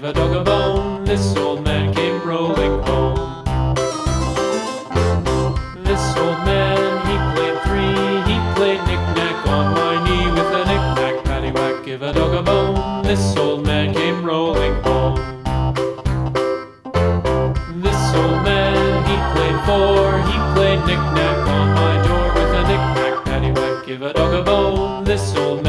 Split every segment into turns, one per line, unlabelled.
give a dog a bone. This old man came rolling home. This old man, he played three. He played knick-knack on my knee with a knick-knack, paddywhack, give a dog a bone. This old man came rolling home. This old man, he played four. He played knick-knack on my door with a knick-knack, paddywhack, give a dog a bone. This old man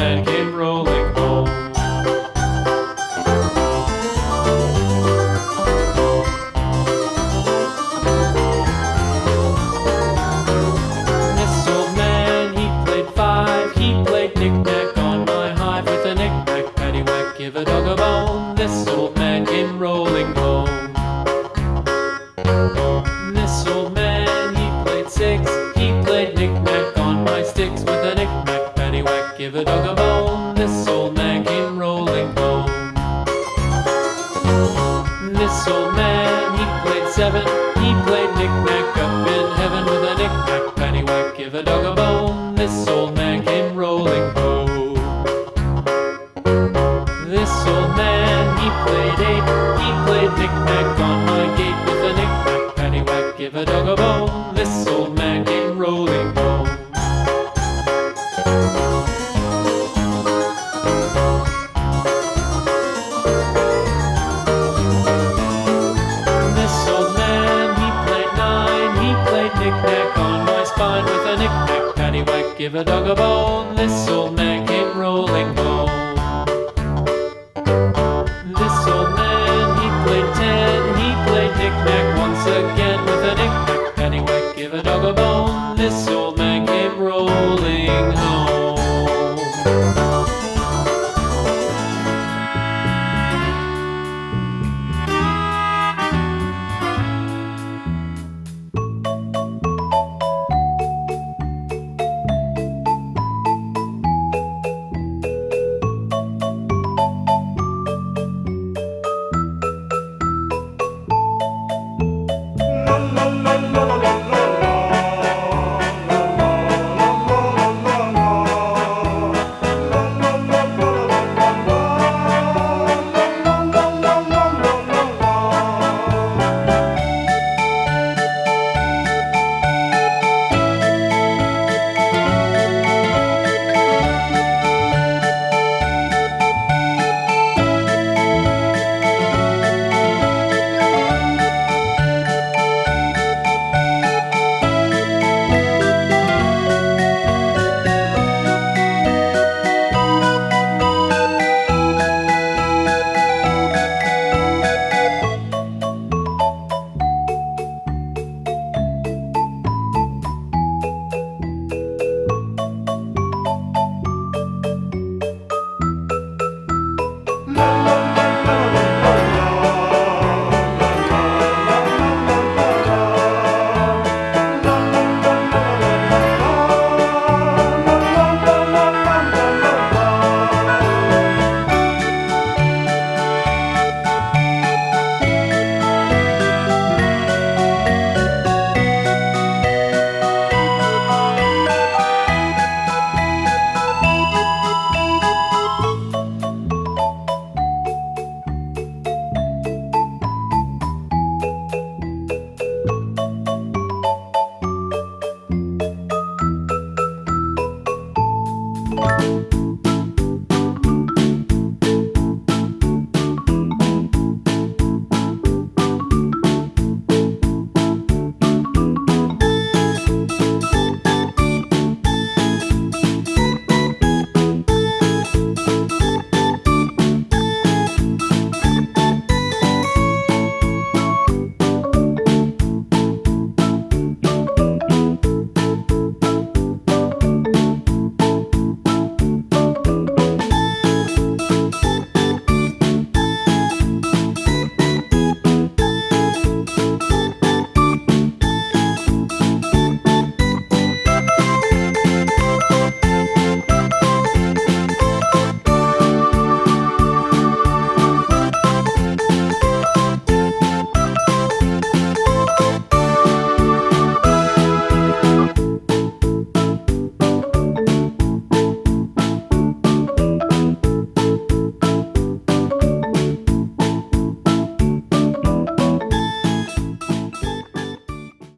knick-knack on my gate with a knick-knack, paddywhack, give a dog a bone. This old man came rolling home. This old man, he played nine. He played knick-knack on my spine with a knick-knack, paddywhack, give a dog a bone. This old man